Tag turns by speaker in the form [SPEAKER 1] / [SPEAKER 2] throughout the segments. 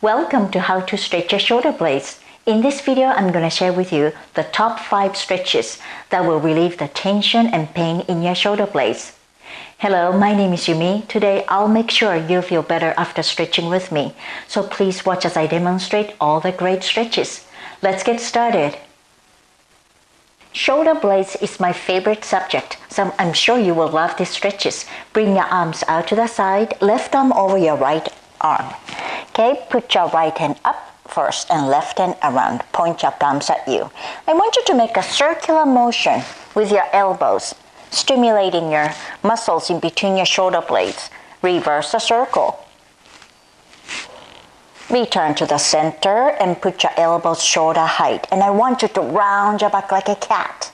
[SPEAKER 1] Welcome to how to stretch your shoulder blades. In this video, I'm going to share with you the top 5 stretches that will relieve the tension and pain in your shoulder blades. Hello, my name is Yumi. Today, I'll make sure you feel better after stretching with me. So please watch as I demonstrate all the great stretches. Let's get started. Shoulder blades is my favorite subject, so I'm sure you will love these stretches. Bring your arms out to the side, left arm over your right arm. Okay, put your right hand up first and left hand around. Point your thumbs at you. I want you to make a circular motion with your elbows, stimulating your muscles in between your shoulder blades. Reverse the circle. Return to the center and put your elbows shoulder height. And I want you to round your back like a cat.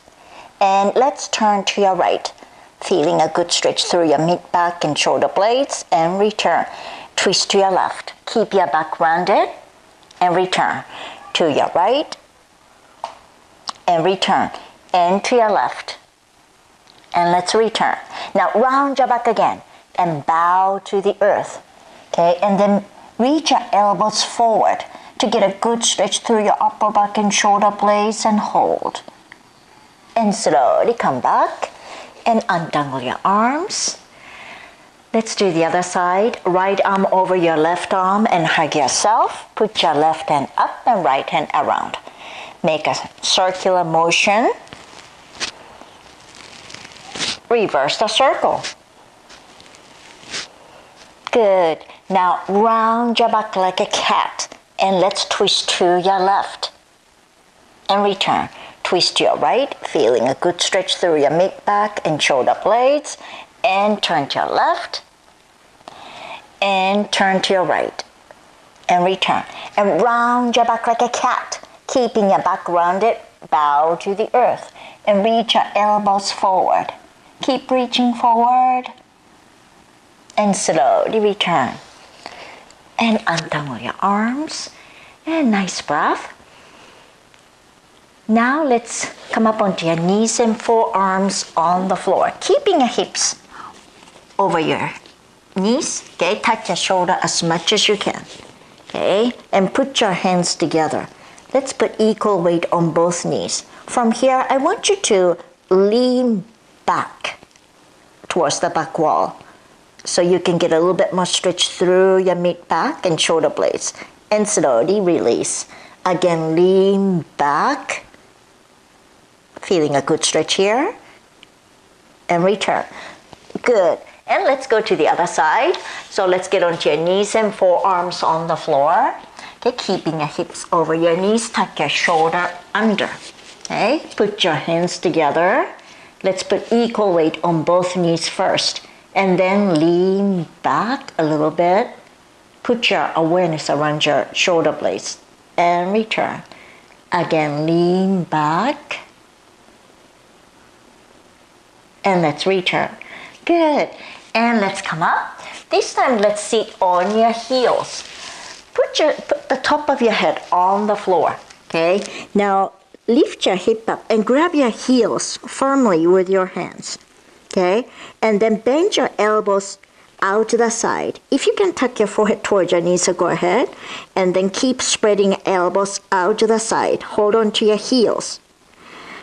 [SPEAKER 1] And let's turn to your right, feeling a good stretch through your mid back and shoulder blades and return. Twist to your left. Keep your back rounded and return. To your right and return. And to your left. And let's return. Now round your back again and bow to the earth. Okay, and then Reach your elbows forward to get a good stretch through your upper back and shoulder blades and hold. And slowly come back and untangle your arms. Let's do the other side. Right arm over your left arm and hug yourself. Put your left hand up and right hand around. Make a circular motion. Reverse the circle. Good. Now round your back like a cat and let's twist to your left and return. Twist to your right, feeling a good stretch through your mid back and shoulder blades and turn to your left and turn to your right and return. And round your back like a cat, keeping your back rounded, bow to the earth and reach your elbows forward. Keep reaching forward and slowly return. And untangle your arms. And nice breath. Now let's come up onto your knees and forearms on the floor, keeping your hips over your knees. Okay, touch your shoulder as much as you can. Okay, and put your hands together. Let's put equal weight on both knees. From here, I want you to lean back towards the back wall so you can get a little bit more stretch through your mid back and shoulder blades and slowly release again lean back feeling a good stretch here and return good and let's go to the other side so let's get onto your knees and forearms on the floor okay keeping your hips over your knees tuck your shoulder under okay put your hands together let's put equal weight on both knees first and then lean back a little bit. Put your awareness around your shoulder blades and return. Again, lean back. And let's return. Good. And let's come up. This time, let's sit on your heels. Put, your, put the top of your head on the floor. Okay. Now, lift your hip up and grab your heels firmly with your hands okay? And then bend your elbows out to the side. If you can tuck your forehead towards your knees, so go ahead. And then keep spreading elbows out to the side. Hold on to your heels.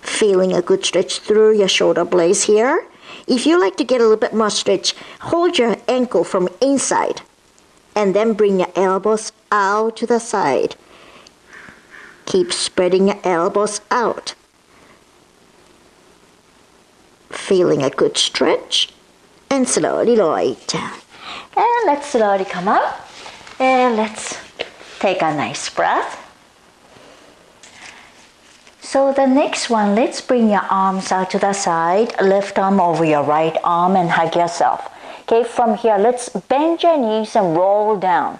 [SPEAKER 1] Feeling a good stretch through your shoulder blades here. If you like to get a little bit more stretch, hold your ankle from inside. And then bring your elbows out to the side. Keep spreading your elbows out feeling a good stretch and slowly lower down. And let's slowly come up and let's take a nice breath. So the next one, let's bring your arms out to the side, left arm over your right arm and hug yourself. Okay, from here, let's bend your knees and roll down.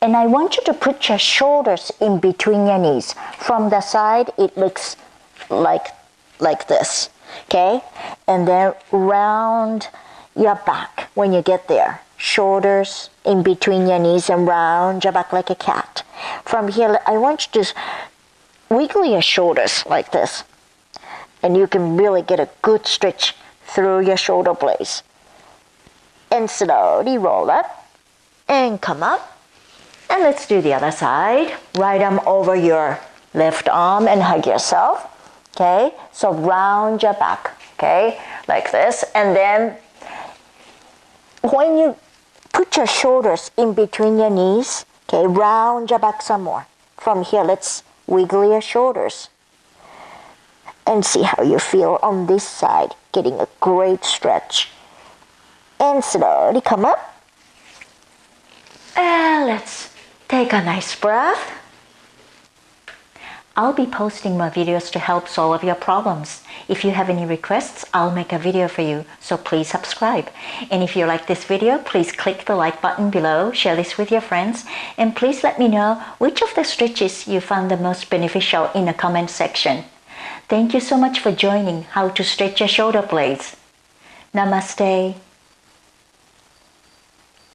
[SPEAKER 1] And I want you to put your shoulders in between your knees. From the side, it looks like, like this okay? And then round your back when you get there. Shoulders in between your knees and round your back like a cat. From here, I want you to wiggle your shoulders like this. And you can really get a good stretch through your shoulder blades. And slowly roll up and come up And let's do the other side. Right arm over your left arm and hug yourself. Okay, so round your back. Okay, like this. And then when you put your shoulders in between your knees, okay, round your back some more. From here, let's wiggle your shoulders and see how you feel on this side, getting a great stretch. And slowly come up. And let's take a nice breath. I'll be posting more videos to help solve your problems. If you have any requests, I'll make a video for you, so please subscribe. And if you like this video, please click the like button below, share this with your friends, and please let me know which of the stretches you found the most beneficial in the comment section. Thank you so much for joining How to Stretch Your Shoulder Blades. Namaste.